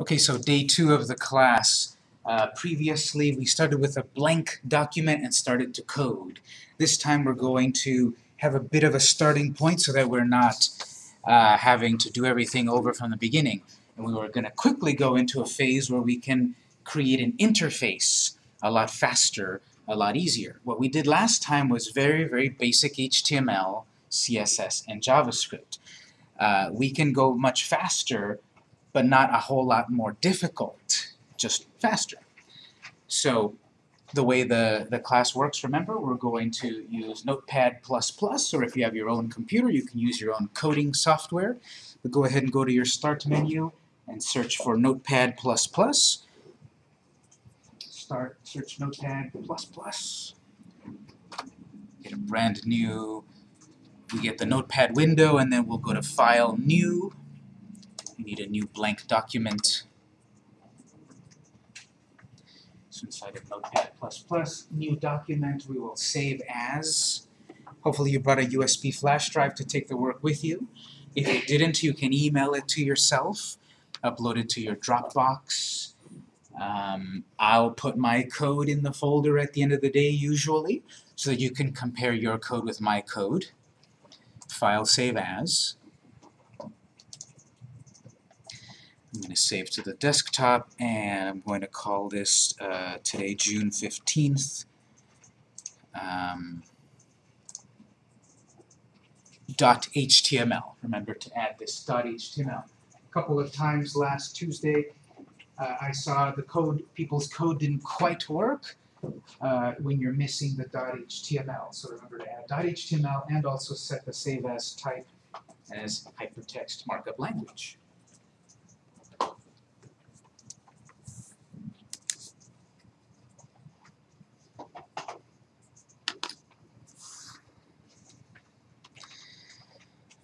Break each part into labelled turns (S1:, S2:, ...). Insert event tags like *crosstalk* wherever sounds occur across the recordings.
S1: Okay, so day two of the class. Uh, previously, we started with a blank document and started to code. This time we're going to have a bit of a starting point so that we're not uh, having to do everything over from the beginning. And we were going to quickly go into a phase where we can create an interface a lot faster, a lot easier. What we did last time was very, very basic HTML, CSS, and JavaScript. Uh, we can go much faster but not a whole lot more difficult, just faster. So the way the, the class works, remember, we're going to use Notepad++, or if you have your own computer, you can use your own coding software. But go ahead and go to your Start menu and search for Notepad++. Start, search Notepad++. Get a brand new, we get the Notepad window, and then we'll go to File, New, need a new blank document. So inside of Notepad++, new document, we will save as. Hopefully you brought a USB flash drive to take the work with you. If you didn't, you can email it to yourself, upload it to your Dropbox. Um, I'll put my code in the folder at the end of the day usually, so that you can compare your code with my code. File save as. I'm going to save to the desktop, and I'm going to call this uh, today June 15th. Um, .html. Remember to add this dot .html. A couple of times last Tuesday, uh, I saw the code, people's code didn't quite work uh, when you're missing the dot .html. So remember to add dot .html and also set the save as type as hypertext markup language.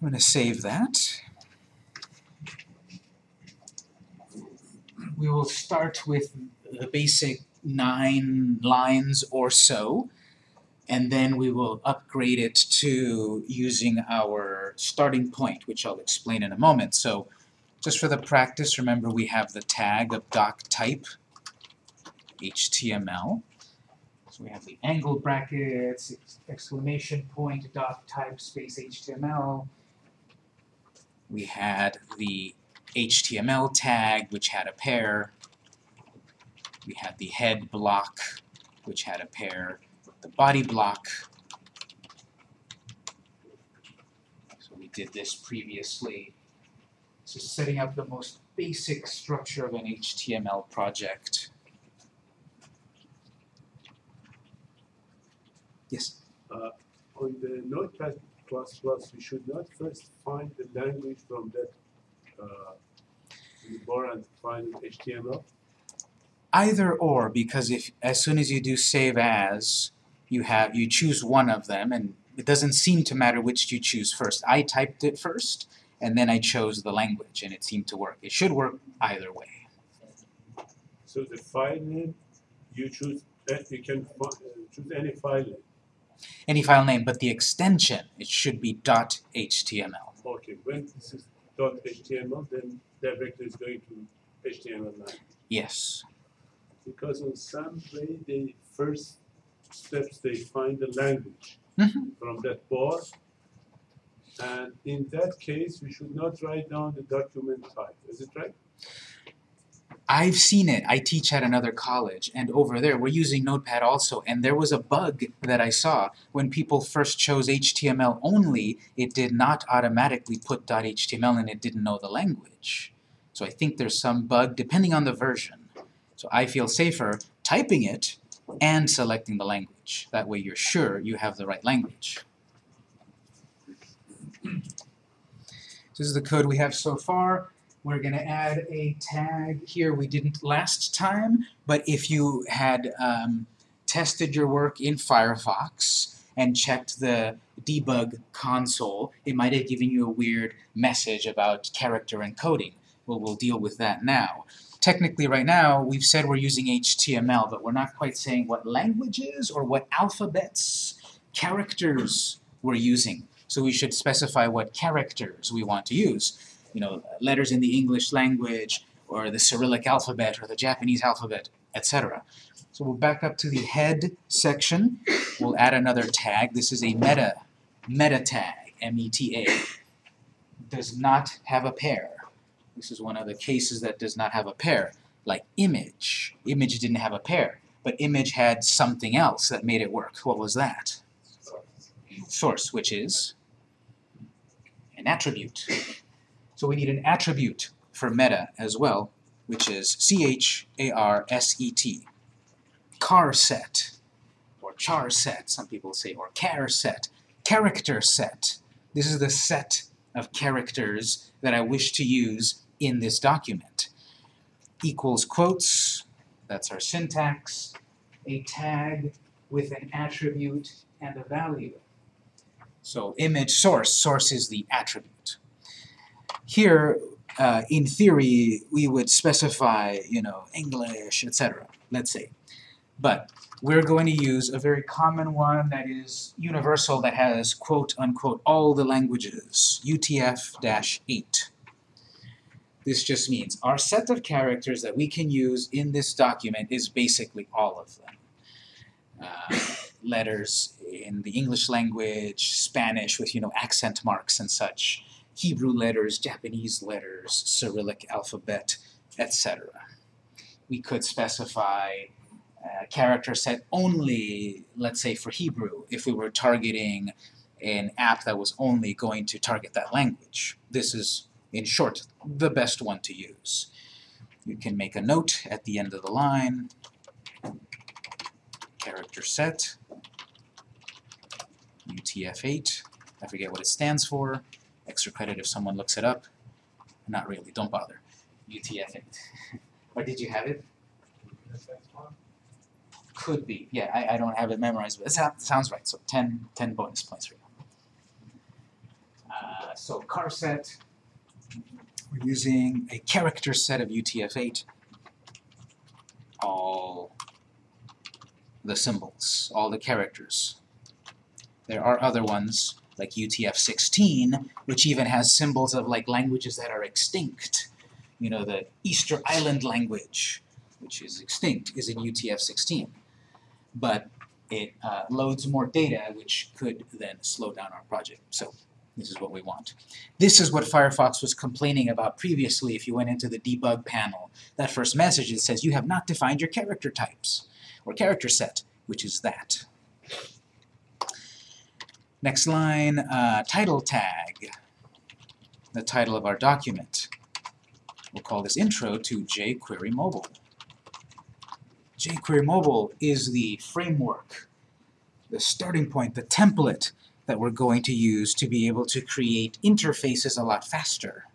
S1: I'm going to save that. We will start with the basic nine lines or so, and then we will upgrade it to using our starting point, which I'll explain in a moment. So just for the practice, remember we have the tag of doc type HTML. So we have the angle brackets, exclamation point, doc type space HTML, we had the HTML tag, which had a pair. We had the head block, which had a pair. The body block. So we did this previously. So setting up the most basic structure of an HTML project. Yes?
S2: Uh, on the Notepad plus plus, we should not first find the language from that uh, bar and find HTML?
S1: Either or, because if as soon as you do save as, you have you choose one of them, and it doesn't seem to matter which you choose first. I typed it first, and then I chose the language, and it seemed to work. It should work either way.
S2: So the file name, you choose, that you can uh, choose any file name
S1: any file name, but the extension, it should be .html.
S2: Okay, when this is .html, then directly is going to HTML9.
S1: Yes.
S2: Because in some way, the first steps, they find the language
S1: mm -hmm.
S2: from that bar. And in that case, we should not write down the document type. Is it right?
S1: I've seen it. I teach at another college, and over there we're using Notepad also, and there was a bug that I saw. When people first chose HTML only, it did not automatically put .html and it didn't know the language. So I think there's some bug depending on the version. So I feel safer typing it and selecting the language. That way you're sure you have the right language. This is the code we have so far. We're going to add a tag here we didn't last time, but if you had um, tested your work in Firefox and checked the debug console, it might have given you a weird message about character encoding. Well, we'll deal with that now. Technically, right now, we've said we're using HTML, but we're not quite saying what languages or what alphabets, characters we're using. So we should specify what characters we want to use you know, letters in the English language, or the Cyrillic alphabet, or the Japanese alphabet, etc. So we'll back up to the head section. We'll add another tag. This is a meta, meta tag, M-E-T-A. Does not have a pair. This is one of the cases that does not have a pair, like image. Image didn't have a pair, but image had something else that made it work. What was that? Source, which is an attribute. So we need an attribute for meta as well, which is C-H-A-R-S-E-T. Car set, or char set, some people say, or char set, character set. This is the set of characters that I wish to use in this document. Equals quotes, that's our syntax, a tag with an attribute and a value. So image source, source is the attribute. Here, uh, in theory, we would specify, you know, English, etc., let's say. But we're going to use a very common one that is universal that has quote-unquote all the languages, UTF-8. This just means our set of characters that we can use in this document is basically all of them. Uh, letters in the English language, Spanish with, you know, accent marks and such, Hebrew letters, Japanese letters, Cyrillic alphabet, etc. We could specify a character set only, let's say for Hebrew, if we were targeting an app that was only going to target that language. This is, in short, the best one to use. You can make a note at the end of the line, character set, UTF-8, I forget what it stands for, extra credit if someone looks it up. Not really, don't bother. UTF-8. *laughs* or did you have it? Could be, yeah, I, I don't have it memorized, but it sounds, right, so 10, 10 bonus points for you. Uh, so car set, we're using a character set of UTF-8, all the symbols, all the characters. There are other ones, like UTF-16, which even has symbols of like languages that are extinct. You know, the Easter Island language, which is extinct, is in UTF-16. But it uh, loads more data, which could then slow down our project. So this is what we want. This is what Firefox was complaining about previously if you went into the debug panel. That first message it says you have not defined your character types, or character set, which is that. Next line, uh, title tag, the title of our document. We'll call this Intro to jQuery Mobile. jQuery Mobile is the framework, the starting point, the template that we're going to use to be able to create interfaces a lot faster.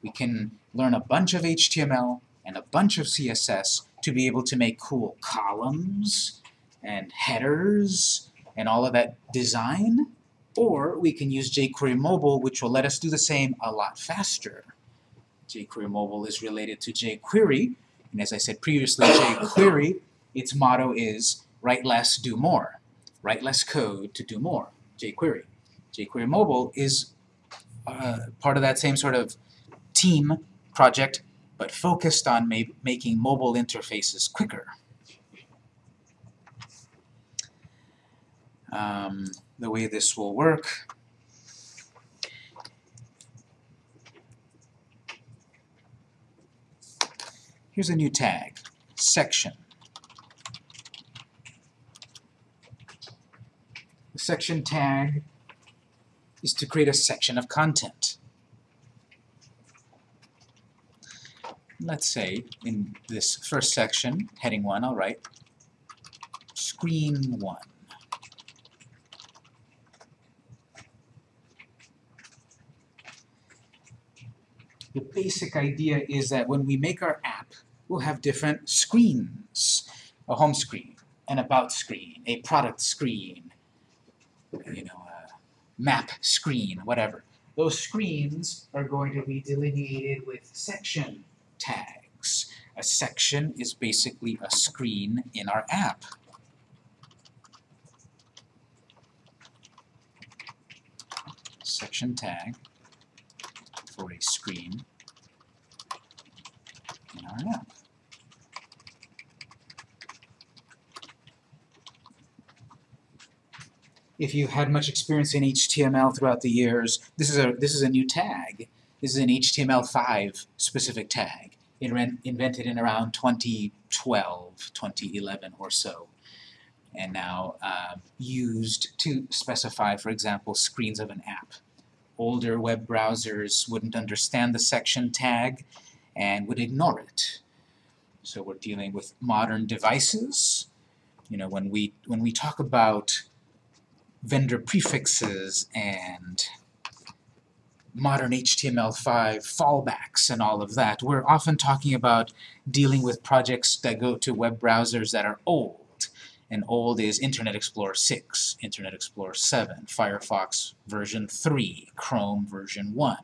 S1: We can learn a bunch of HTML and a bunch of CSS to be able to make cool columns and headers and all of that design, or we can use jQuery Mobile, which will let us do the same a lot faster. jQuery Mobile is related to jQuery, and as I said previously, jQuery, its motto is write less, do more. Write less code to do more, jQuery. jQuery Mobile is uh, part of that same sort of team project, but focused on ma making mobile interfaces quicker. Um, the way this will work Here's a new tag, section. The section tag is to create a section of content. Let's say in this first section, heading 1, I'll write screen 1. The basic idea is that when we make our app, we'll have different screens. A home screen, an about screen, a product screen, you know, a map screen, whatever. Those screens are going to be delineated with section tags. A section is basically a screen in our app. Section tag for a screen in our app. If you've had much experience in HTML throughout the years, this is a, this is a new tag. This is an HTML5 specific tag invented in around 2012, 2011 or so, and now um, used to specify, for example, screens of an app. Older web browsers wouldn't understand the section tag and would ignore it. So we're dealing with modern devices. You know, when we when we talk about vendor prefixes and modern HTML5 fallbacks and all of that. We're often talking about dealing with projects that go to web browsers that are old. And old is Internet Explorer 6, Internet Explorer 7, Firefox version 3, Chrome version 1.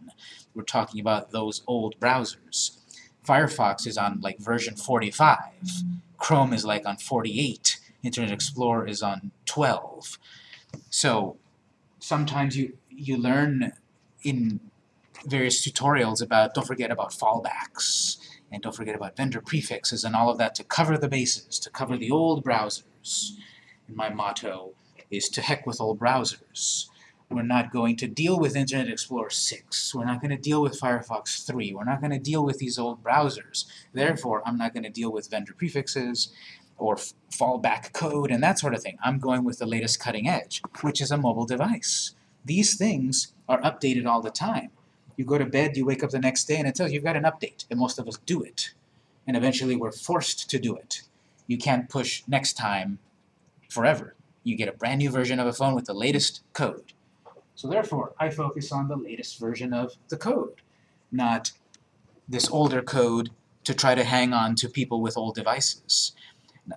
S1: We're talking about those old browsers. Firefox is on like version 45. Chrome is like on 48. Internet Explorer is on 12. So sometimes you, you learn in various tutorials about, don't forget about fallbacks, and don't forget about vendor prefixes and all of that to cover the bases, to cover the old browsers. And my motto is to heck with all browsers. We're not going to deal with Internet Explorer 6. We're not going to deal with Firefox 3. We're not going to deal with these old browsers. Therefore, I'm not going to deal with vendor prefixes or fallback code and that sort of thing. I'm going with the latest cutting edge, which is a mobile device. These things are updated all the time. You go to bed, you wake up the next day, and it tells you you've got an update, and most of us do it. And eventually we're forced to do it. You can't push next time forever. You get a brand new version of a phone with the latest code. So therefore, I focus on the latest version of the code, not this older code to try to hang on to people with old devices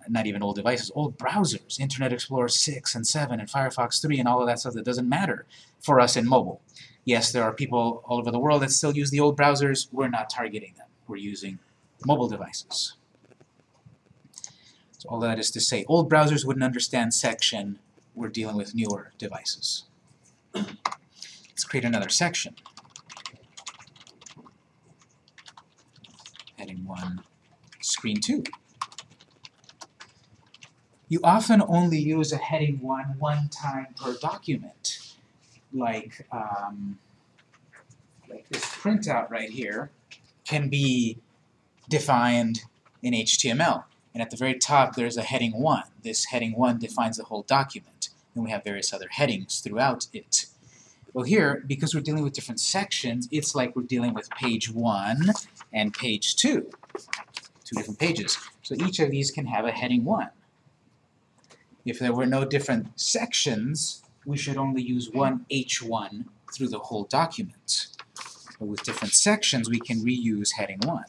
S1: not even old devices, old browsers, Internet Explorer 6 and 7 and Firefox 3 and all of that stuff that doesn't matter for us in mobile. Yes, there are people all over the world that still use the old browsers. We're not targeting them. We're using mobile devices. All that is to say, old browsers wouldn't understand section. We're dealing with newer devices. Let's create another section. Heading 1, screen 2 you often only use a heading 1 one time per document. Like, um, like this printout right here can be defined in HTML. And at the very top there's a heading 1. This heading 1 defines the whole document. And we have various other headings throughout it. Well here, because we're dealing with different sections, it's like we're dealing with page 1 and page 2. Two different pages. So each of these can have a heading 1. If there were no different sections, we should only use one H1 through the whole document. But with different sections, we can reuse heading 1.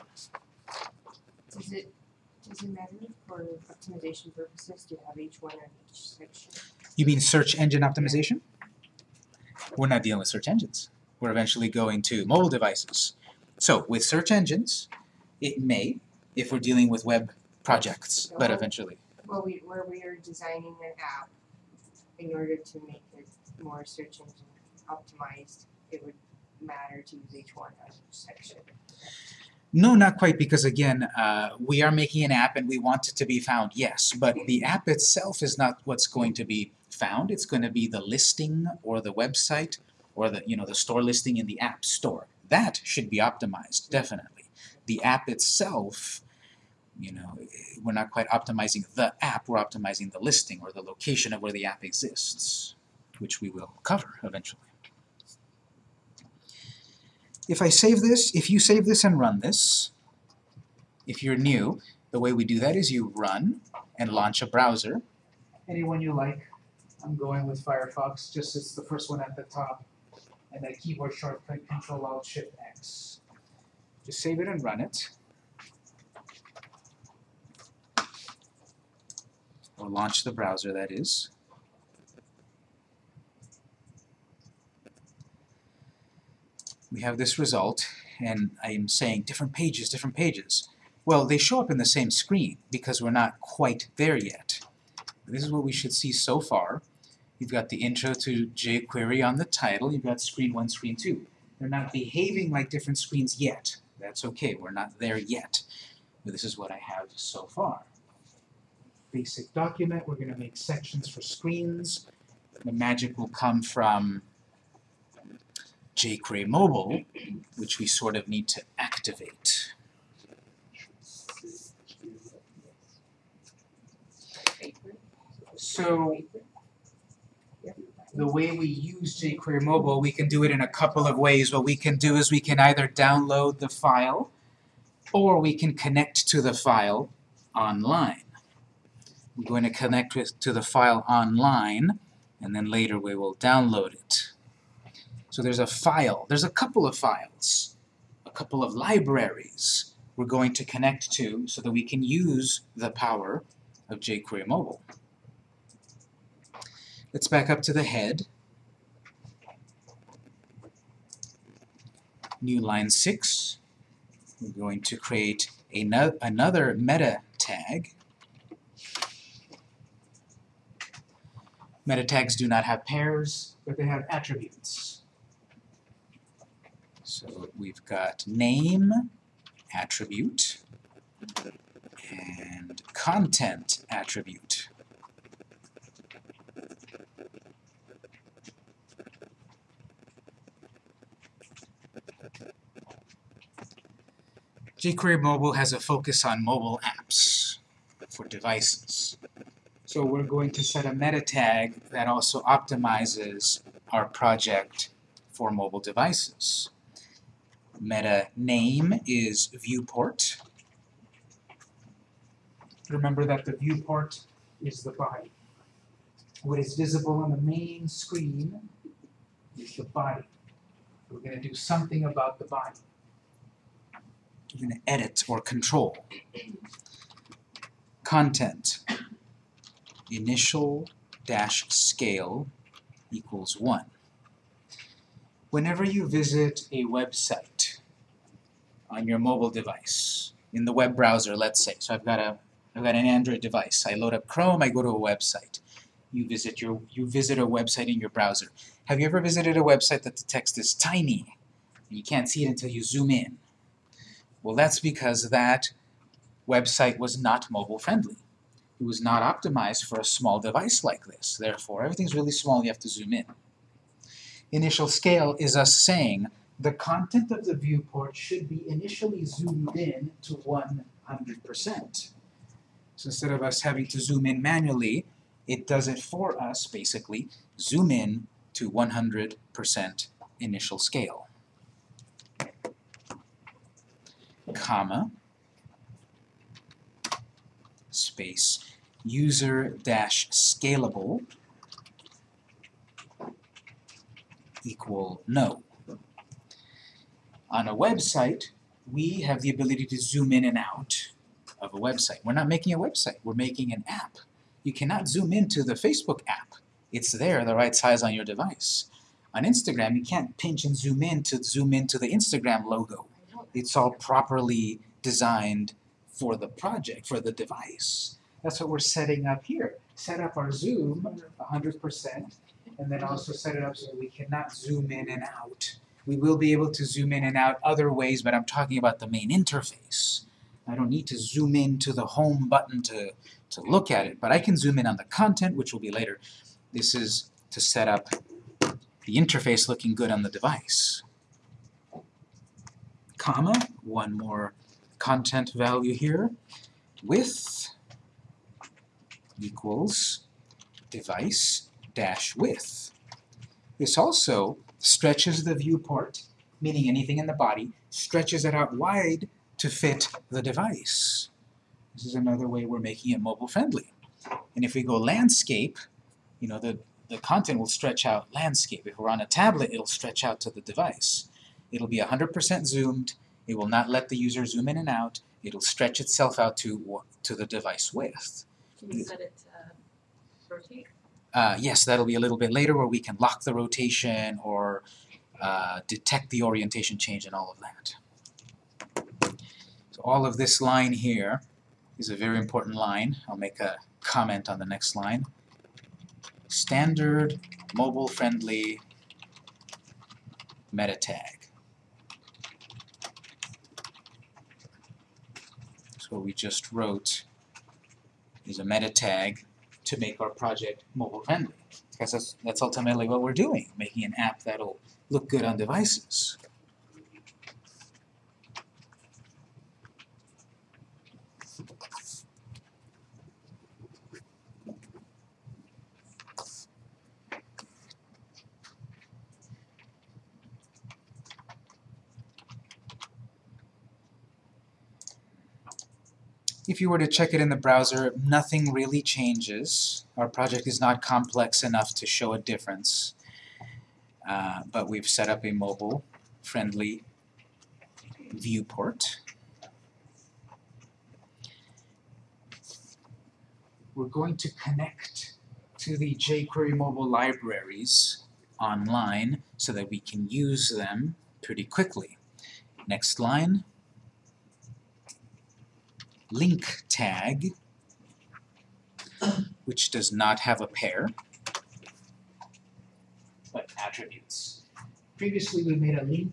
S3: Does it, does it matter for optimization purposes to have each one on each section?
S1: You mean search engine optimization? We're not dealing with search engines. We're eventually going to mobile devices. So with search engines, it may, if we're dealing with web projects, but eventually.
S3: Well, we, where we are designing an app in order to make it more search engine optimized, it would matter to use each one as a section.
S1: No, not quite, because again, uh, we are making an app and we want it to be found, yes, but the app itself is not what's going to be found. It's going to be the listing or the website or the, you know, the store listing in the app store. That should be optimized, definitely. The app itself you know, we're not quite optimizing the app, we're optimizing the listing or the location of where the app exists, which we will cover eventually. If I save this, if you save this and run this, if you're new, the way we do that is you run and launch a browser. Anyone you like. I'm going with Firefox, just it's the first one at the top, and that keyboard shortcut Control Alt Shift X. Just save it and run it. or launch the browser that is. We have this result, and I'm saying different pages, different pages. Well, they show up in the same screen because we're not quite there yet. This is what we should see so far. You've got the intro to jQuery on the title, you've got screen 1, screen 2. They're not behaving like different screens yet. That's okay, we're not there yet. But this is what I have so far basic document. We're going to make sections for screens. the magic will come from jQuery Mobile, which we sort of need to activate. So the way we use jQuery Mobile, we can do it in a couple of ways. What we can do is we can either download the file or we can connect to the file online. I'm going to connect with, to the file online and then later we will download it. So there's a file, there's a couple of files, a couple of libraries we're going to connect to so that we can use the power of jQuery Mobile. Let's back up to the head. New line 6. We're going to create another meta tag. Meta tags do not have pairs, but they have attributes. We've got name attribute and content attribute. jQuery Mobile has a focus on mobile apps for devices. So we're going to set a meta tag that also optimizes our project for mobile devices. Meta name is viewport. Remember that the viewport is the body. What is visible on the main screen is the body. We're going to do something about the body. We're going to edit or control. Content. Initial dash scale equals 1. Whenever you visit a website on your mobile device, in the web browser, let's say, so I've got a I've got an Android device. I load up Chrome, I go to a website. You visit your you visit a website in your browser. Have you ever visited a website that the text is tiny? And you can't see it until you zoom in. Well, that's because that website was not mobile friendly. It was not optimized for a small device like this. Therefore, everything's really small, you have to zoom in. Initial scale is us saying the content of the viewport should be initially zoomed in to 100%. So instead of us having to zoom in manually, it does it for us, basically, zoom in to 100% initial scale. comma, space, user dash scalable equal no. On a website, we have the ability to zoom in and out of a website. We're not making a website, we're making an app. You cannot zoom into the Facebook app. It's there, the right size on your device. On Instagram, you can't pinch and zoom in to zoom into the Instagram logo it's all properly designed for the project, for the device. That's what we're setting up here. Set up our zoom 100% and then also set it up so we cannot zoom in and out. We will be able to zoom in and out other ways, but I'm talking about the main interface. I don't need to zoom in to the home button to, to look at it, but I can zoom in on the content, which will be later. This is to set up the interface looking good on the device comma, one more content value here, width equals device dash width. This also stretches the viewport, meaning anything in the body, stretches it out wide to fit the device. This is another way we're making it mobile friendly. And if we go landscape, you know, the, the content will stretch out landscape. If we're on a tablet, it'll stretch out to the device. It'll be 100% zoomed. It will not let the user zoom in and out. It'll stretch itself out to, to the device width.
S4: Can you set it to rotate?
S1: Uh, yes, that'll be a little bit later where we can lock the rotation or uh, detect the orientation change and all of that. So all of this line here is a very important line. I'll make a comment on the next line. Standard mobile-friendly meta tag. So what we just wrote is a meta tag to make our project mobile friendly. Because that's, that's ultimately what we're doing, making an app that'll look good on devices. If you were to check it in the browser, nothing really changes. Our project is not complex enough to show a difference. Uh, but we've set up a mobile-friendly viewport. We're going to connect to the jQuery mobile libraries online so that we can use them pretty quickly. Next line link tag, which does not have a pair, but attributes. Previously, we made a link.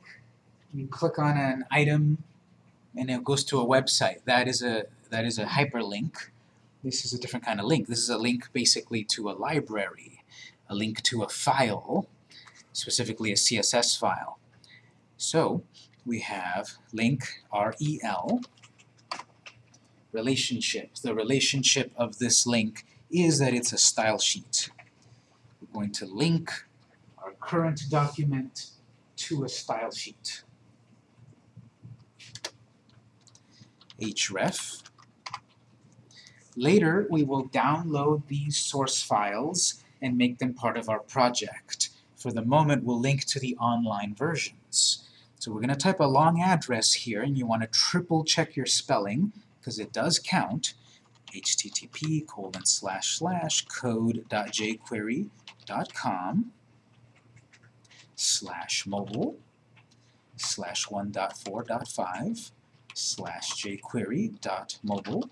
S1: You click on an item, and it goes to a website. That is a that is a hyperlink. This is a different kind of link. This is a link basically to a library, a link to a file, specifically a CSS file. So we have link rel relationship. The relationship of this link is that it's a style sheet. We're going to link our current document to a style sheet. href. Later, we will download these source files and make them part of our project. For the moment, we'll link to the online versions. So we're going to type a long address here, and you want to triple check your spelling because it does count, http colon slash slash code.jquery.com slash mobile slash 1.4.5 slash jquery.mobile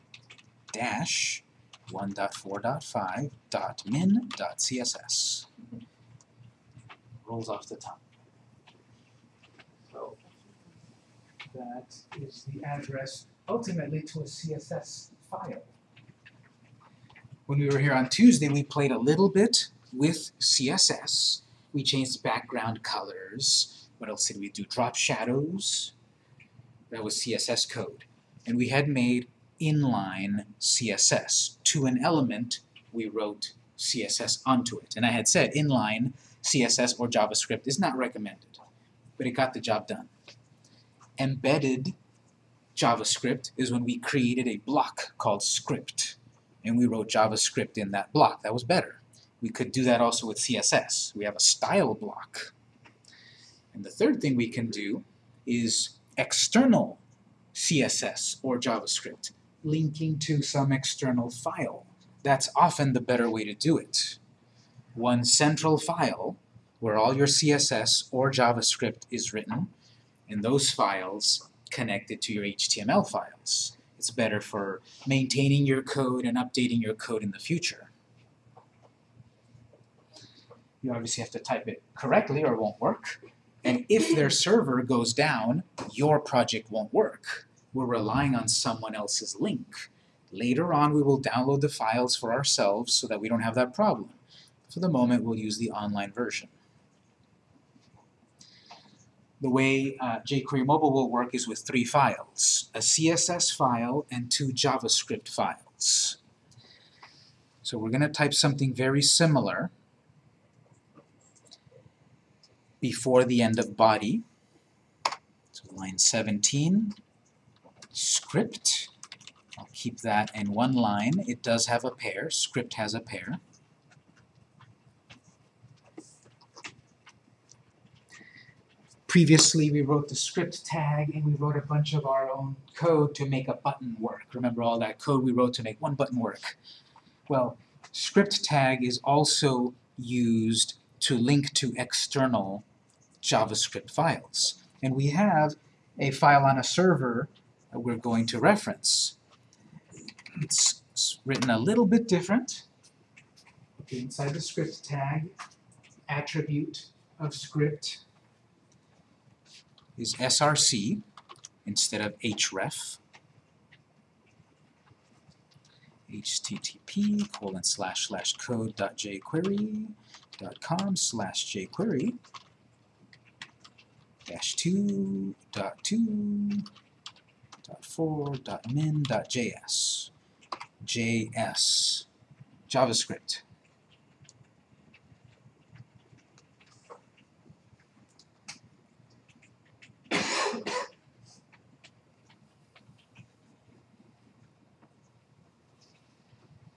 S1: dash 1.4.5 dot min dot css. Rolls off the tongue. So that is the address ultimately to a CSS file. When we were here on Tuesday, we played a little bit with CSS. We changed background colors. What else did we do? Drop shadows. That was CSS code. And we had made inline CSS. To an element, we wrote CSS onto it. And I had said inline CSS or JavaScript is not recommended, but it got the job done. Embedded JavaScript is when we created a block called script, and we wrote JavaScript in that block. That was better. We could do that also with CSS. We have a style block. And the third thing we can do is external CSS or JavaScript, linking to some external file. That's often the better way to do it. One central file where all your CSS or JavaScript is written, and those files connected to your HTML files. It's better for maintaining your code and updating your code in the future. You obviously have to type it correctly or it won't work. And if their server goes down, your project won't work. We're relying on someone else's link. Later on, we will download the files for ourselves so that we don't have that problem. For the moment, we'll use the online version. The way uh, jQuery Mobile will work is with three files, a CSS file and two JavaScript files. So we're going to type something very similar before the end of body. So line 17, script. I'll keep that in one line. It does have a pair. Script has a pair. Previously, we wrote the script tag and we wrote a bunch of our own code to make a button work. Remember all that code we wrote to make one button work? Well, script tag is also used to link to external JavaScript files. And we have a file on a server that we're going to reference. It's written a little bit different. Inside the script tag, attribute of script is src instead of href. http colon slash slash code dot jquery dot com slash jquery dash two dot two dot four dot min dot js js javascript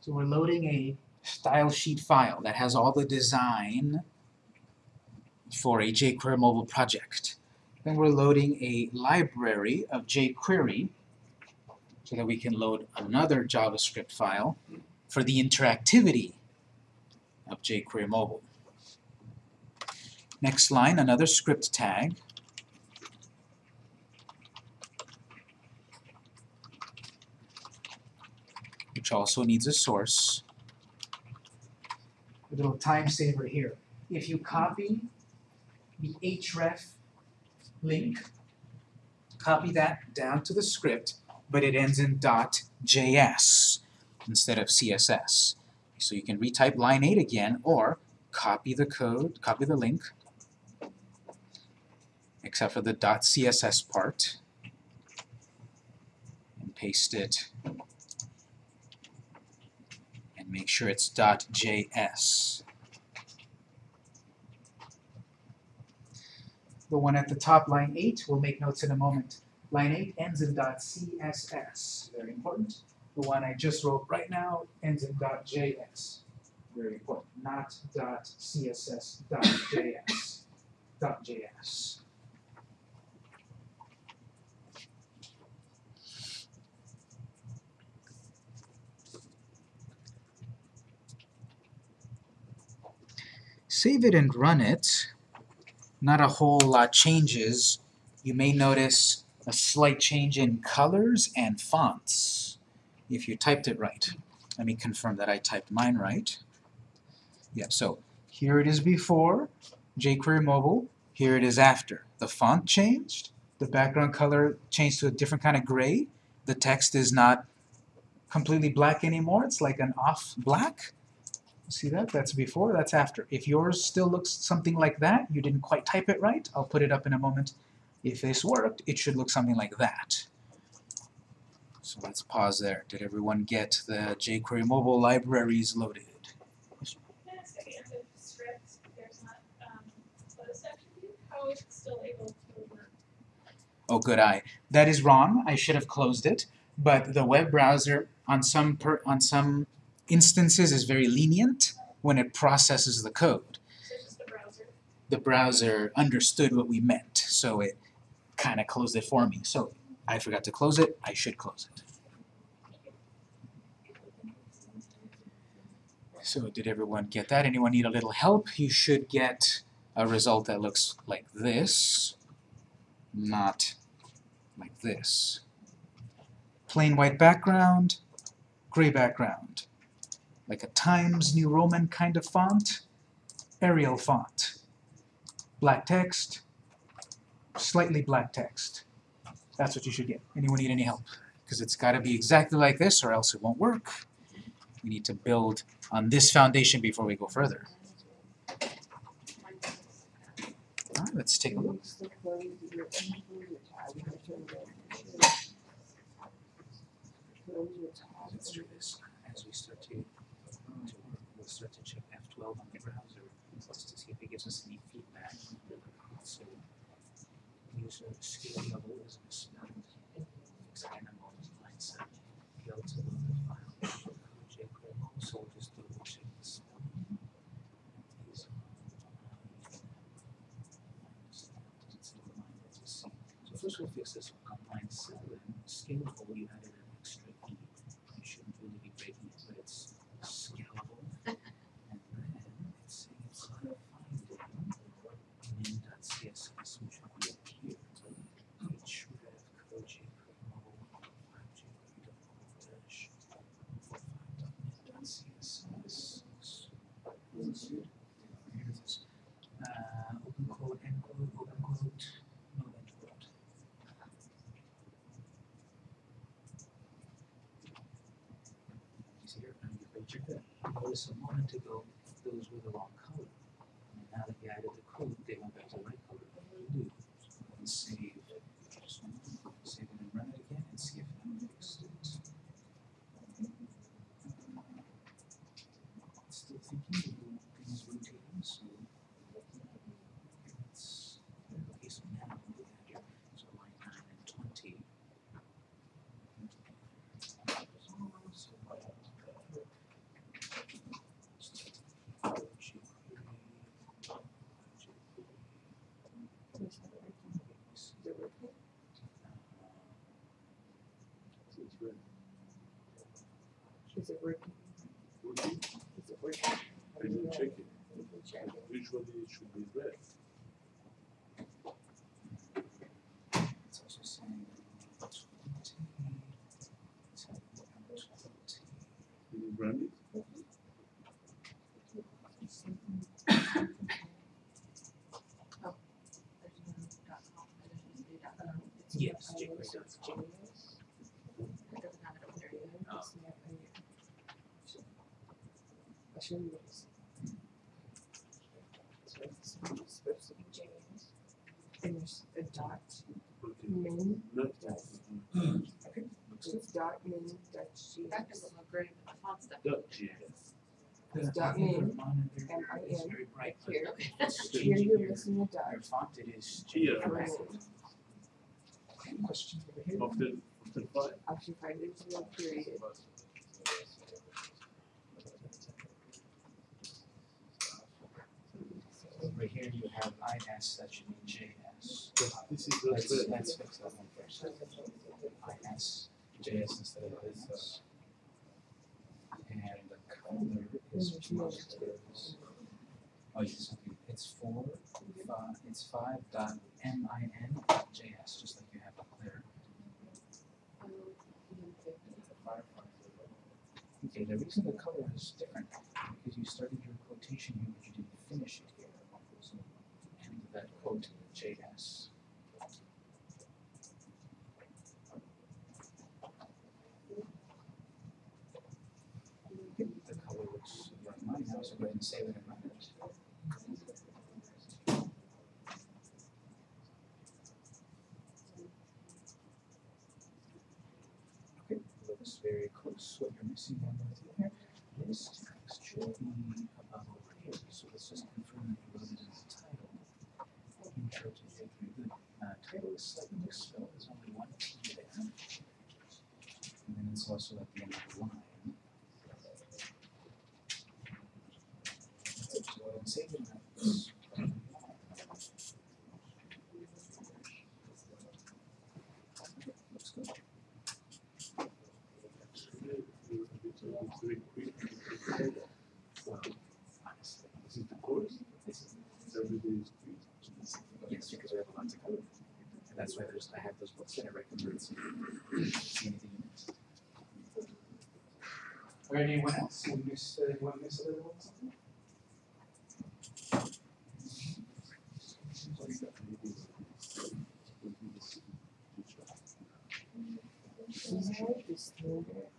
S1: So we're loading a style sheet file that has all the design for a jQuery mobile project. Then we're loading a library of jQuery so that we can load another JavaScript file for the interactivity of jQuery mobile. Next line, another script tag. Which also needs a source. A little time saver here. If you copy the href link, copy that down to the script, but it ends in .js instead of CSS. So you can retype line 8 again, or copy the code, copy the link, except for the .css part, and paste it and make sure it's .js. The one at the top, line 8, we'll make notes in a moment. Line 8 ends in .css, very important. The one I just wrote right now ends in .js, very important, not .css, .js, .js. Save it and run it. Not a whole lot changes. You may notice a slight change in colors and fonts if you typed it right. Let me confirm that I typed mine right. Yeah, so here it is before, jQuery mobile, here it is after. The font changed, the background color changed to a different kind of gray, the text is not completely black anymore, it's like an off black. See that? That's before, that's after. If yours still looks something like that, you didn't quite type it right, I'll put it up in a moment. If this worked, it should look something like that. So let's pause there. Did everyone get the jQuery mobile libraries loaded?
S4: Can I ask at the end of the script, there's not, um, closed section view, how is it still able to work?
S1: Oh, good eye. That is wrong. I should have closed it. But the web browser, on some per, on some instances, is very lenient when it processes the code.
S4: So just the browser,
S1: The browser understood what we meant, so it kind of closed it for me. So I forgot to close it. I should close it. So did everyone get that? Anyone need a little help? You should get a result that looks like this, not like this. Plain white background, gray background. Like a Times New Roman kind of font, Arial font. Black text, slightly black text. That's what you should get. Anyone need any help? Because it's got to be exactly like this or else it won't work. We need to build on this foundation before we go further. Alright, let's take a look. Let's do this 12 on the browser to see if it gives us any feedback. So user level is to the file. Just to watch it. Uh, first we'll fix this one compliance seven skin you had a moment ago, those were the wrong color. And now that you added the code, they went back to the right color. Do and save. Just one moment. Save it and run it again and see if that fixed it. Still thinking the things rotating, so. It's, okay, so now we have your, so line nine and twenty.
S2: Since when?
S3: Is it working? Is it working?
S2: I didn't check it.
S3: You check it.
S2: Usually it should be red.
S1: It's also saying twenty. Tell me how much twenty.
S2: Did you run it?
S1: Yes,
S3: I
S1: jQuery
S3: was
S1: dot
S3: with
S1: com.
S3: Genius. It doesn't have it over there yet.
S1: Oh.
S3: It's not in here. I'll show you what it's. So it's supposed to be Genius. And there's a dot
S2: Okay.
S3: min,
S2: Not
S3: dot,
S1: Okay, looks good.
S3: dot min, dot GS.
S5: That doesn't look great, but the font stuff.
S2: Dot JS.
S1: The-
S3: Dot
S1: I think your
S3: min,
S1: monitor
S3: M-I-N,
S1: is very bright, but
S3: here. Here you're *laughs*
S1: your-
S3: missing a dot.
S1: Your font it is
S2: Here.
S1: changing. Question over here.
S2: After, after five.
S3: Option five, there's no period.
S1: Over here you have IS, that should be JS.
S2: This is not
S1: Let's,
S2: red.
S1: let's fix that one first. IS, JS instead of IS. Uh, and the color is
S3: no.
S1: Oh, yes, okay, it's four, five, it's five dot M I N dot JS, just like you have up there. Okay, the reason the color is different, because you started your quotation here, but you didn't finish it here. So, end that quote, JS. Okay, The color looks like mine now, so go ahead and save it run it. Okay, looks very close. What you're missing on here, this text should be above over here. So let's just confirm that you wrote it in the title. Intro to J three, good. Uh, title is slightly misspelled, there's only one T there. And then it's also at the end of the line. So go ahead and save it and that's- Looks good.
S2: It's very quick.
S1: Honestly.
S2: This is the course.
S1: Yes, because we have a lot to cover. And that's why there's, I have those books that I recommend. Or anyone else? You miss, uh, miss a little something?
S3: These are the standard,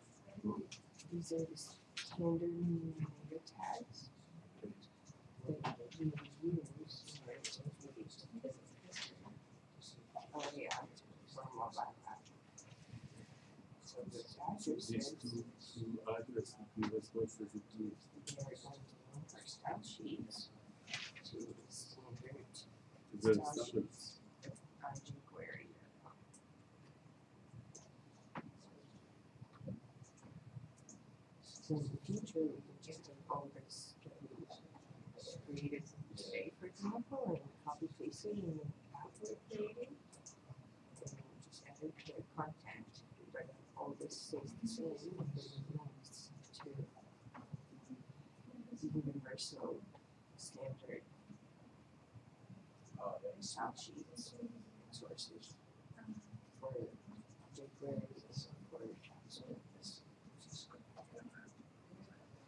S3: these are the standard tags that we use. Oh, yeah, for mobile app. So the tags are
S2: These us do?
S3: they are going to the
S2: Is
S3: on jQuery. So in future, just that created today, for example, and copy app we're creating. And just the content, but all this stays the same, and links to universal standard uh, style sheets and sources for jQuery,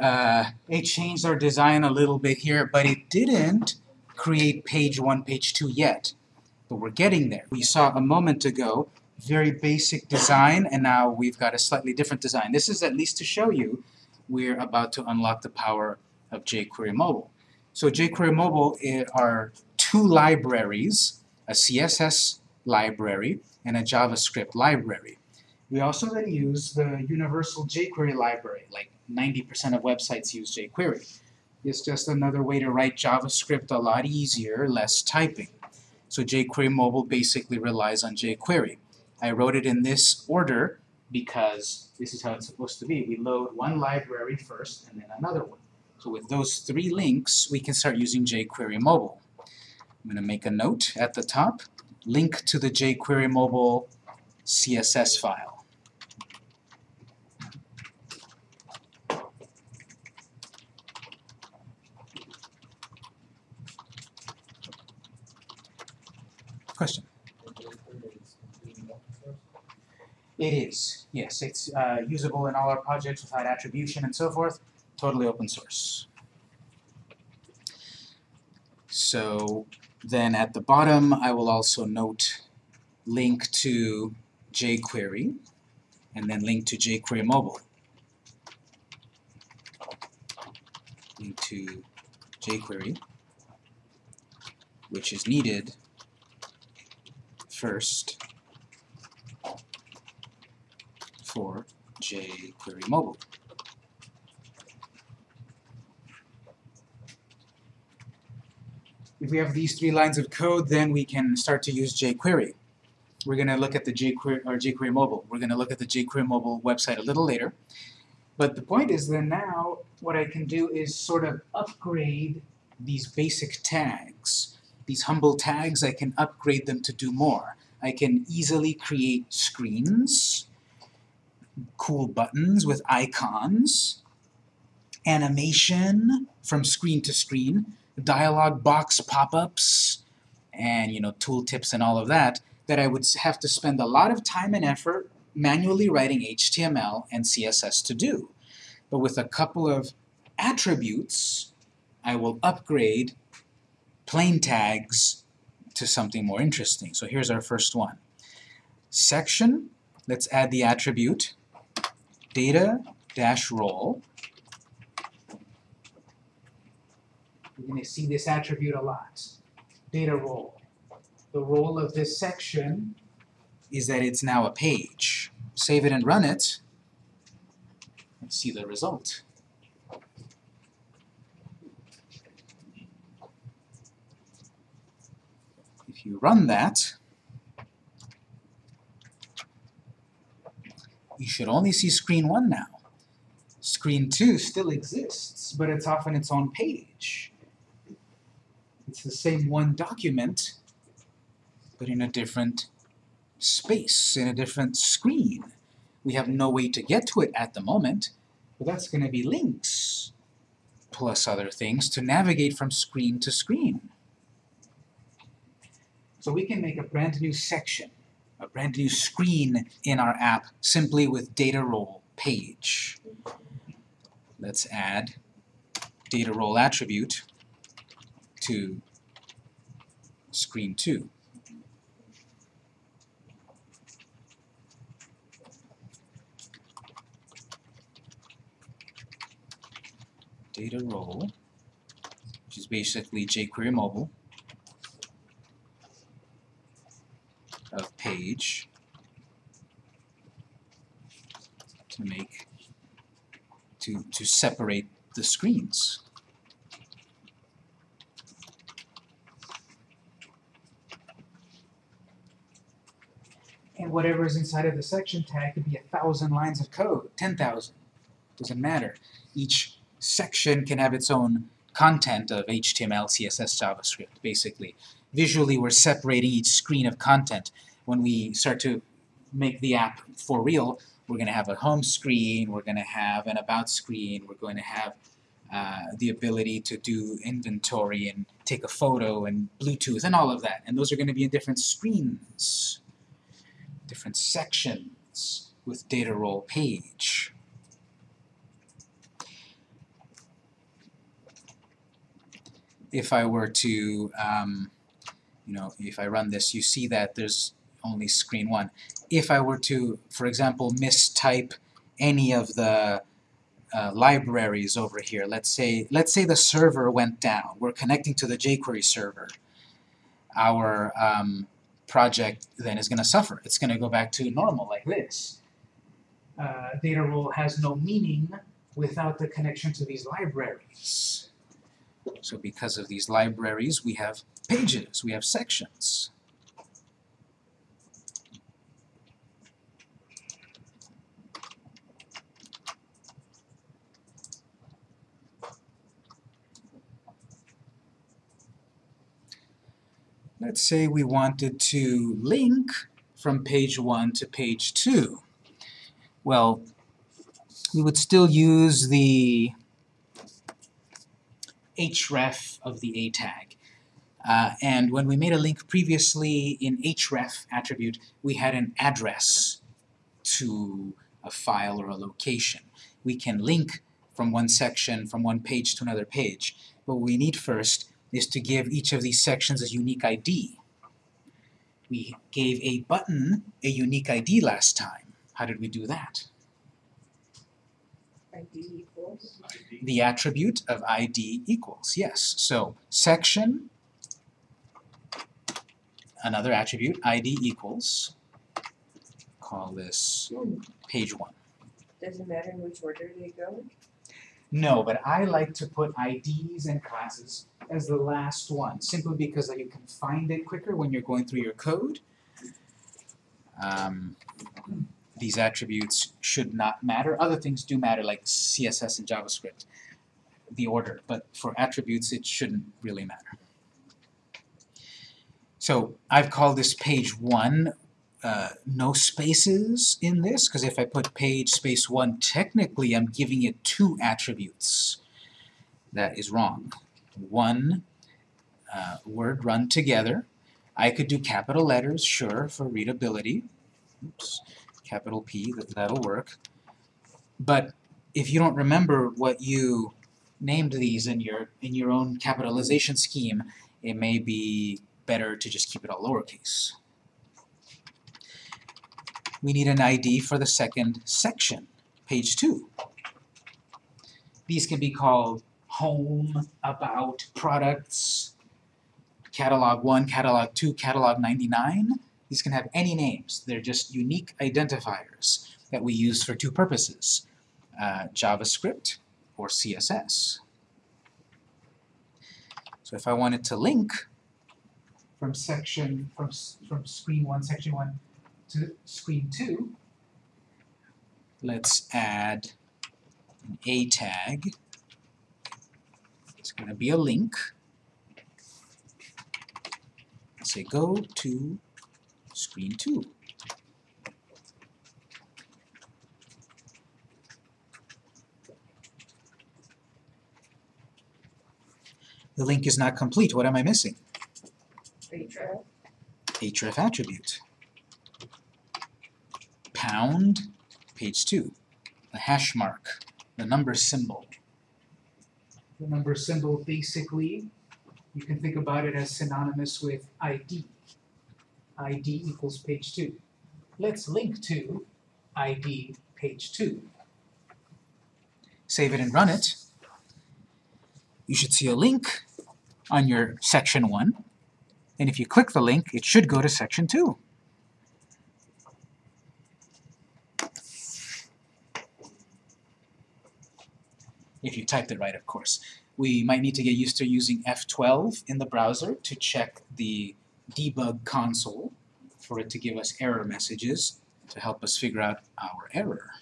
S1: Uh, it changed our design a little bit here, but it didn't create page one, page two yet. But we're getting there. We saw a moment ago very basic design, and now we've got a slightly different design. This is at least to show you we're about to unlock the power of jQuery Mobile. So jQuery Mobile are two libraries, a CSS library and a JavaScript library. We also then use the universal jQuery library, like 90% of websites use jQuery. It's just another way to write JavaScript a lot easier, less typing. So jQuery Mobile basically relies on jQuery. I wrote it in this order because this is how it's supposed to be. We load one library first and then another one. So with those three links, we can start using jQuery Mobile. I'm going to make a note at the top, link to the jQuery Mobile CSS file. Question? It is, yes. It's uh, usable in all our projects without attribution and so forth. Totally open source. So then at the bottom, I will also note link to jQuery and then link to jQuery Mobile. Link to jQuery, which is needed first for jQuery Mobile. If we have these three lines of code, then we can start to use jQuery. We're going to look at the jQuery, or jQuery Mobile. We're going to look at the jQuery Mobile website a little later. But the point is that now what I can do is sort of upgrade these basic tags. These humble tags, I can upgrade them to do more. I can easily create screens, cool buttons with icons, animation from screen to screen, dialog box pop-ups, and you know tooltips and all of that, that I would have to spend a lot of time and effort manually writing HTML and CSS to do. But with a couple of attributes, I will upgrade plain tags to something more interesting. So here's our first one. Section, let's add the attribute data dash role. You're going to see this attribute a lot. Data role. The role of this section is that it's now a page. Save it and run it. And see the result. If you run that, you should only see screen 1 now. Screen 2 still exists, but it's off on its own page. It's the same one document, but in a different space, in a different screen. We have no way to get to it at the moment, but that's going to be links, plus other things, to navigate from screen to screen. So we can make a brand new section, brand new screen in our app simply with data role page. Let's add data role attribute to screen 2. Data role, which is basically jQuery mobile, page to make to to separate the screens. And whatever is inside of the section tag could be a thousand lines of code, ten thousand, doesn't matter. Each section can have its own content of HTML, CSS, JavaScript, basically. Visually, we're separating each screen of content. When we start to make the app for real, we're going to have a home screen, we're going to have an about screen, we're going to have uh, the ability to do inventory and take a photo and Bluetooth and all of that. And those are going to be in different screens, different sections with data role page. If I were to, um, you know, if I run this, you see that there's only screen one. If I were to, for example, mistype any of the uh, libraries over here, let's say, let's say the server went down. We're connecting to the jQuery server. Our um, project then is going to suffer. It's going to go back to normal like this. Uh, data role has no meaning without the connection to these libraries. So because of these libraries, we have pages, we have sections. Let's say we wanted to link from page 1 to page 2. Well, we would still use the href of the a tag. Uh, and when we made a link previously in href attribute, we had an address to a file or a location. We can link from one section, from one page to another page. But what we need first is to give each of these sections a unique ID. We gave a button a unique ID last time. How did we do that?
S3: ID equals,
S1: The attribute of ID equals, yes. So section, another attribute, ID equals, call this page one.
S3: doesn't matter in which order they go.
S1: No, but I like to put IDs and classes as the last one, simply because you can find it quicker when you're going through your code. Um, these attributes should not matter. Other things do matter, like CSS and JavaScript, the order, but for attributes it shouldn't really matter. So I've called this page 1, uh, no spaces in this, because if I put page space 1, technically I'm giving it two attributes. That is wrong. One uh, word run together. I could do capital letters, sure, for readability. Oops, capital P, that, that'll work. But if you don't remember what you named these in your in your own capitalization scheme, it may be better to just keep it all lowercase. We need an ID for the second section, page 2. These can be called home, about, products, catalog 1, catalog 2, catalog 99. These can have any names. They're just unique identifiers that we use for two purposes, uh, JavaScript or CSS. So if I wanted to link from section, from, from screen 1, section 1 to screen 2, let's add an a tag. It's going to be a link. Say go to screen 2. The link is not complete. What am I missing?
S3: Href,
S1: href attribute. Pound, page 2. The hash mark, the number symbol. The number symbol basically, you can think about it as synonymous with ID. ID equals page 2. Let's link to ID page 2. Save it and run it. You should see a link on your section 1. And if you click the link, it should go to Section 2. If you typed it right, of course. We might need to get used to using F12 in the browser to check the debug console for it to give us error messages to help us figure out our error.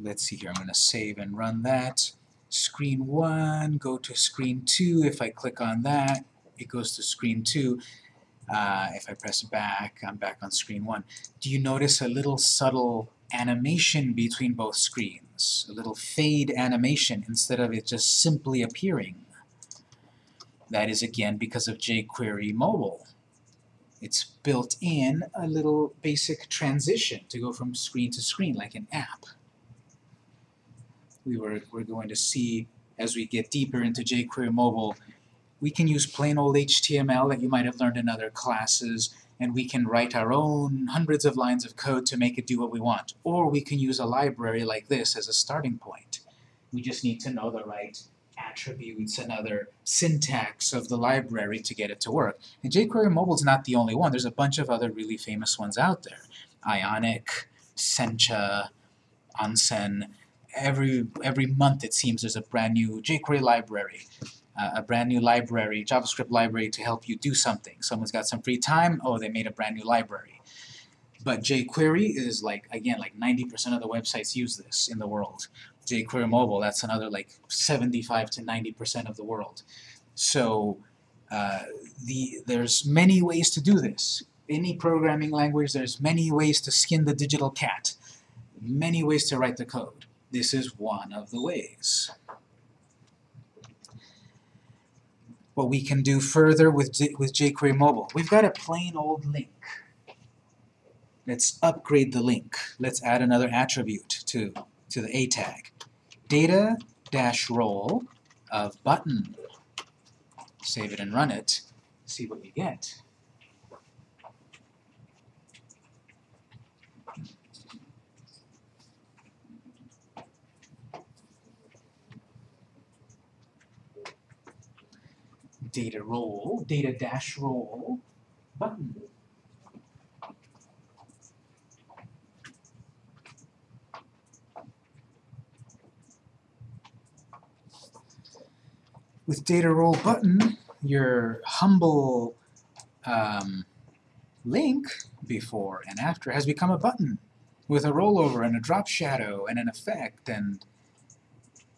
S1: Let's see here, I'm going to save and run that. Screen 1, go to screen 2, if I click on that, it goes to screen 2. Uh, if I press back, I'm back on screen 1. Do you notice a little subtle animation between both screens? A little fade animation instead of it just simply appearing. That is again because of jQuery Mobile. It's built in a little basic transition to go from screen to screen like an app. We were, we're going to see as we get deeper into jQuery Mobile we can use plain old HTML that you might have learned in other classes, and we can write our own hundreds of lines of code to make it do what we want. Or we can use a library like this as a starting point. We just need to know the right attributes and other syntax of the library to get it to work. And jQuery Mobile is not the only one. There's a bunch of other really famous ones out there. Ionic, Sencha, Onsen. Every, every month it seems there's a brand new jQuery library uh, a brand new library, JavaScript library to help you do something. Someone's got some free time, oh, they made a brand new library. But jQuery is like, again, like 90% of the websites use this in the world. jQuery Mobile, that's another like 75 to 90% of the world. So uh, the, there's many ways to do this. Any programming language, there's many ways to skin the digital cat. Many ways to write the code. This is one of the ways. what we can do further with, with jQuery Mobile. We've got a plain old link. Let's upgrade the link. Let's add another attribute to, to the A tag. Data dash role of button. Save it and run it. See what you get. Data role, data dash role button. With data role button, your humble um, link before and after has become a button with a rollover and a drop shadow and an effect and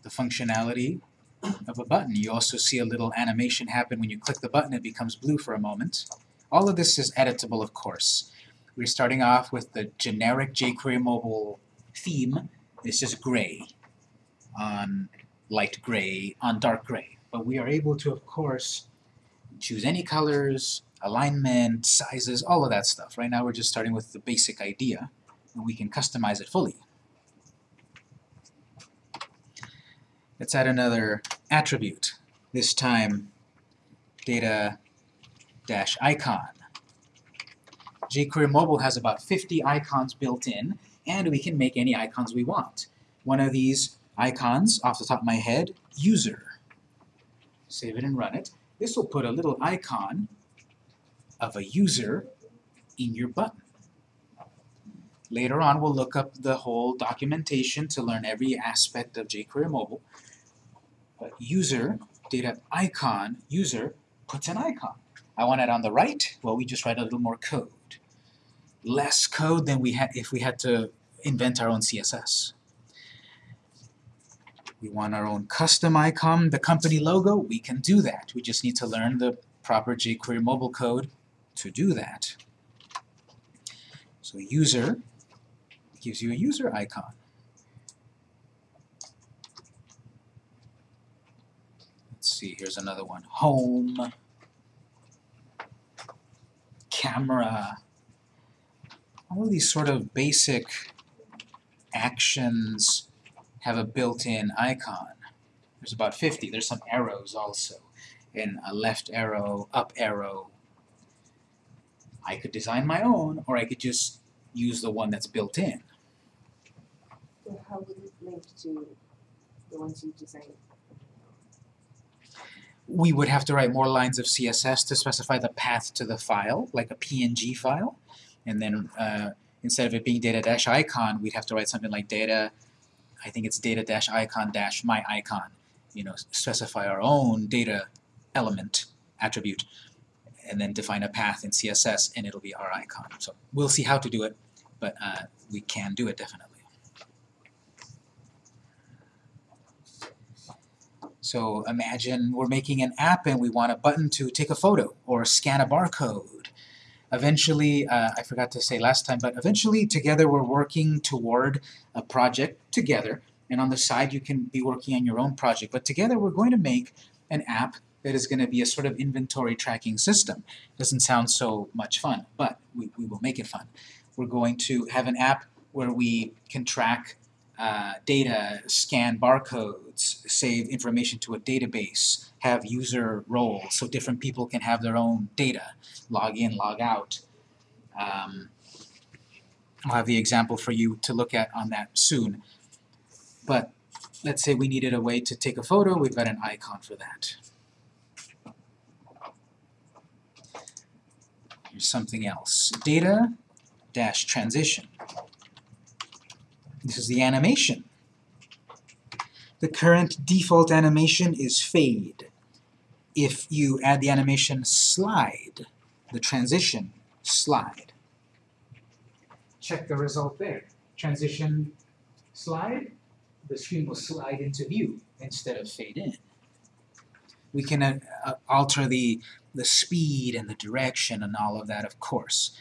S1: the functionality of a button. You also see a little animation happen when you click the button, it becomes blue for a moment. All of this is editable, of course. We're starting off with the generic jQuery mobile theme. It's just gray on light gray on dark gray. But we are able to, of course, choose any colors, alignment, sizes, all of that stuff. Right now we're just starting with the basic idea, and we can customize it fully. Let's add another attribute, this time data-icon. jQuery Mobile has about 50 icons built in, and we can make any icons we want. One of these icons, off the top of my head, user. Save it and run it. This will put a little icon of a user in your button. Later on, we'll look up the whole documentation to learn every aspect of jQuery Mobile. User, data icon, user puts an icon. I want it on the right, well, we just write a little more code. Less code than we had if we had to invent our own CSS. We want our own custom icon, the company logo, we can do that. We just need to learn the proper jQuery mobile code to do that. So user gives you a user icon. Let's see, here's another one. Home, camera, all of these sort of basic actions have a built-in icon. There's about 50. There's some arrows also, and a left arrow, up arrow. I could design my own, or I could just use the one that's built in.
S3: So how would it link to the ones you designed?
S1: We would have to write more lines of CSS to specify the path to the file, like a PNG file. And then uh, instead of it being data dash icon, we'd have to write something like data, I think it's data dash icon dash my icon. You know, specify our own data element attribute and then define a path in CSS and it'll be our icon. So we'll see how to do it, but uh, we can do it definitely. So imagine we're making an app and we want a button to take a photo or scan a barcode. Eventually, uh, I forgot to say last time, but eventually together we're working toward a project together and on the side you can be working on your own project. But together we're going to make an app that is going to be a sort of inventory tracking system. Doesn't sound so much fun, but we, we will make it fun. We're going to have an app where we can track uh, data, scan barcodes, save information to a database, have user roles so different people can have their own data, log in, log out. Um, I'll have the example for you to look at on that soon. But let's say we needed a way to take a photo, we've got an icon for that. Here's something else. Data dash transition. This is the animation. The current default animation is fade. If you add the animation slide, the transition slide. Check the result there. Transition slide, the screen will slide into view instead of fade in. We can uh, alter the, the speed and the direction and all of that, of course.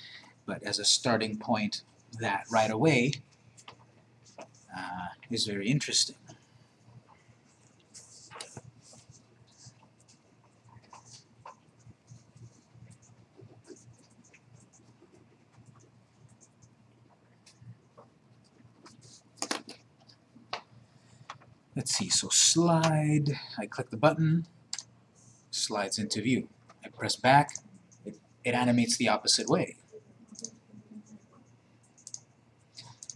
S1: But as a starting point, that right away uh, is very interesting. Let's see, so slide, I click the button, slides into view. I press back, it, it animates the opposite way.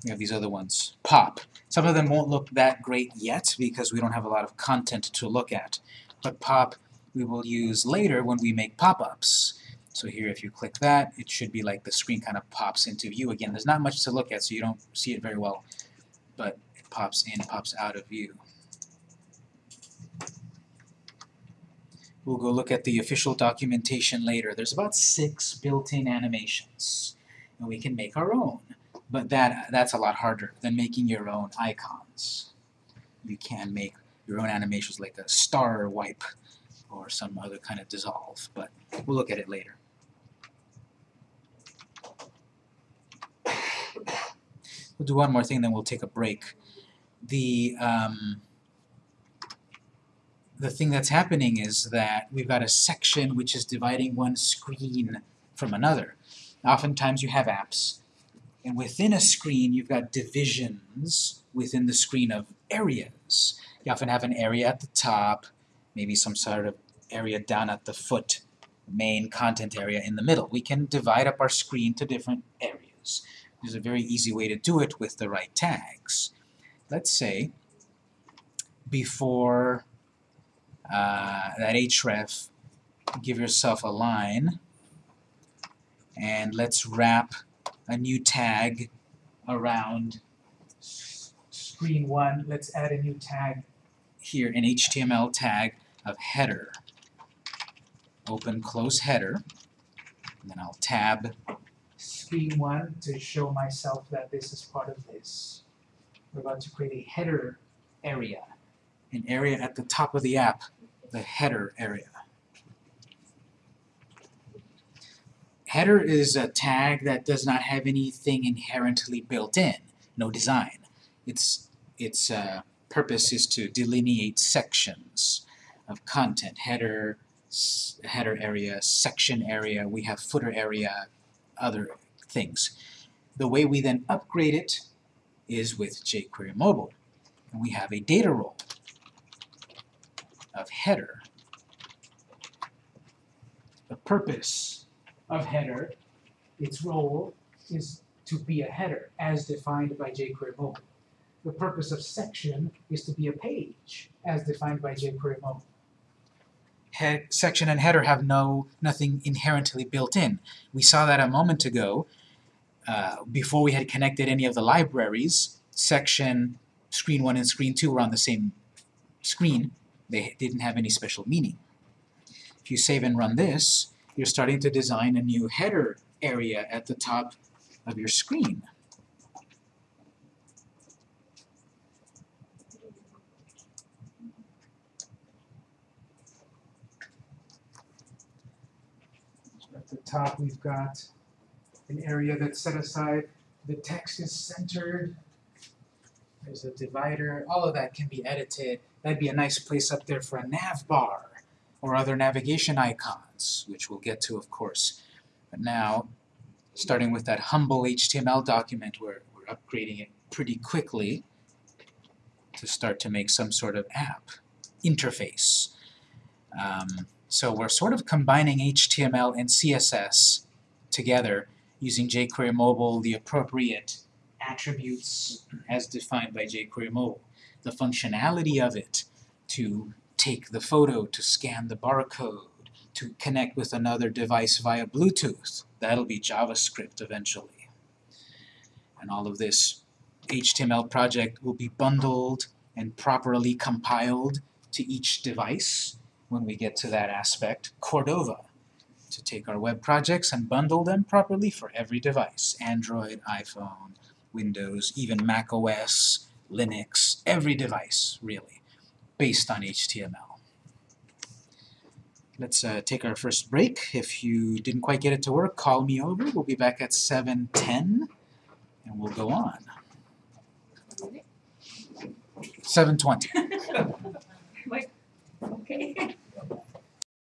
S1: We have these other ones. Pop. Some of them won't look that great yet because we don't have a lot of content to look at. But pop we will use later when we make pop-ups. So here if you click that, it should be like the screen kind of pops into view again. There's not much to look at so you don't see it very well. But it pops in, pops out of view. We'll go look at the official documentation later. There's about six built-in animations. And we can make our own. But that that's a lot harder than making your own icons. You can make your own animations like a star wipe or some other kind of dissolve, but we'll look at it later. We'll do one more thing, then we'll take a break. The um, the thing that's happening is that we've got a section which is dividing one screen from another. Oftentimes you have apps and within a screen, you've got divisions within the screen of areas. You often have an area at the top, maybe some sort of area down at the foot, main content area in the middle. We can divide up our screen to different areas. There's a very easy way to do it with the right tags. Let's say before uh, that href, give yourself a line, and let's wrap a new tag around screen one. Let's add a new tag here, an HTML tag of header. Open close header, and then I'll tab screen one to show myself that this is part of this. We're about to create a header area, an area at the top of the app, the header area. Header is a tag that does not have anything inherently built in, no design. Its, its uh, purpose is to delineate sections of content. Header, header area, section area, we have footer area, other things. The way we then upgrade it is with jQuery Mobile. And we have a data role of header. The purpose of header, its role is to be a header as defined by jQuery Mobile. The purpose of section is to be a page as defined by jQuery Mobile. head, section and header have no, nothing inherently built in. We saw that a moment ago, uh, before we had connected any of the libraries, section, screen one and screen two were on the same screen. They didn't have any special meaning. If you save and run this, you're starting to design a new header area at the top of your screen. At the top, we've got an area that's set aside, the text is centered, there's a divider, all of that can be edited. That'd be a nice place up there for a nav bar or other navigation icons, which we'll get to, of course. But now, starting with that humble HTML document, we're, we're upgrading it pretty quickly to start to make some sort of app interface. Um, so we're sort of combining HTML and CSS together using jQuery Mobile, the appropriate attributes as defined by jQuery Mobile. The functionality of it to take the photo, to scan the barcode, to connect with another device via Bluetooth. That'll be JavaScript eventually. And all of this HTML project will be bundled and properly compiled to each device when we get to that aspect. Cordova, to take our web projects and bundle them properly for every device. Android, iPhone, Windows, even Mac OS, Linux, every device, really, based on HTML. Let's uh, take our first break. If you didn't quite get it to work, call me over. We'll be back at 7.10, and we'll go on. 7.20. like, *laughs* okay. *laughs*